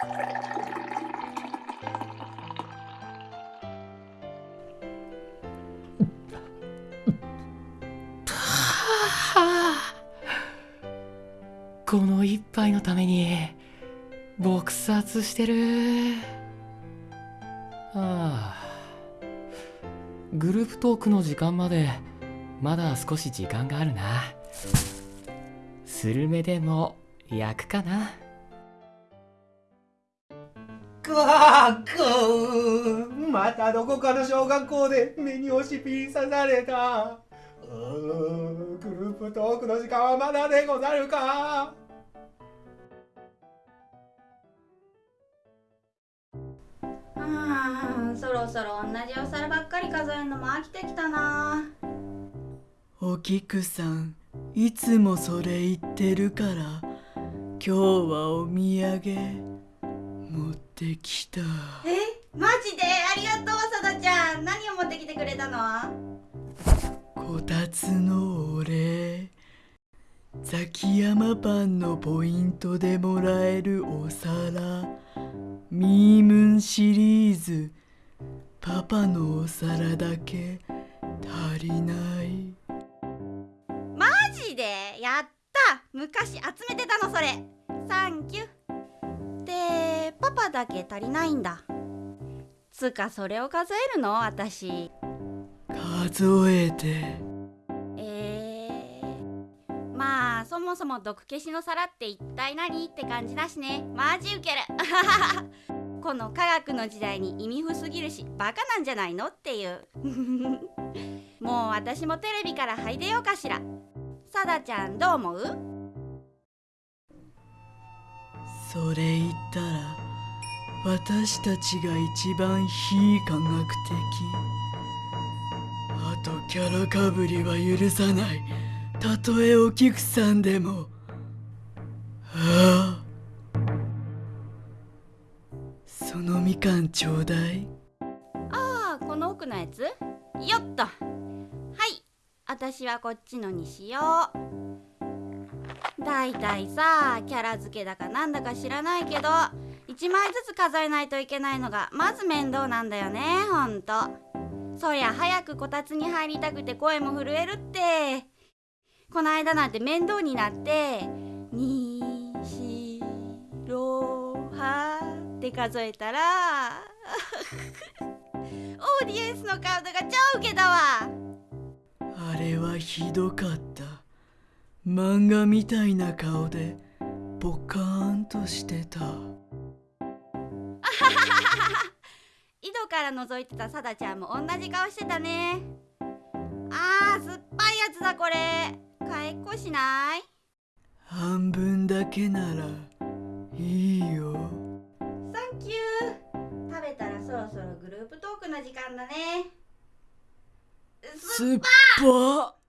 この一杯のために撲殺してる。はあ。グループトークの時間までまだ少し時間があるな。スルメでも焼くかな。くわくまたどこかの小学校で目に押しピン刺された。グループトークの時間はまだでござるか。うんそろそろ同じお皿ばっかり数えるのも飽きてきたな。お菊さんいつもそれ言ってるから今日はお土産持ってきた。えマジで？ありがとうさだちゃん。何を持ってきてくれたの？こたつのお礼ザキヤマパンのポイントでもらえるお皿。ミームンシリーズ。パパのお皿だけ。足りない。マジで？やった！昔集めてたのそれ。サンキュでパパだけ足りないんだ。つかそれを数えるの？私。数えて。えー、まあそもそも毒消しの皿って一体何？って感じだしね。マジウケる。この科学の時代に意味不すぎるしバカなんじゃないの？っていう。もう私もテレビから入れようかしら。さだちゃんどう思う？それ言ったら私たちが一番非科学的。あとキャラかぶりは許さない。たとえお菊さんでも。ああ。そのみかんちょうだい。ああこの奥のやつ？よっと。はい。私はこっちのにしよう。だいたいさキャラ付けだかなんだか知らないけど。1枚ずつ数えないといけないのがまず面倒なんだよねほんと。そりゃ早くこたつに入りたくて声も震えるって。この間なんて面倒になって「にしろは」って数えたら オーディエンスの顔が超ウケだわ。あれはひどかった。漫画みたいな顔でポカーンとしてた 井戸から覗いてたさだちゃんも同じ顔してたね。あー酸っぱいやつだこれ。買いっこしない？半分だけならいいよ。サンキュー。食べたらそろそろグループトークの時間だね。すっぱ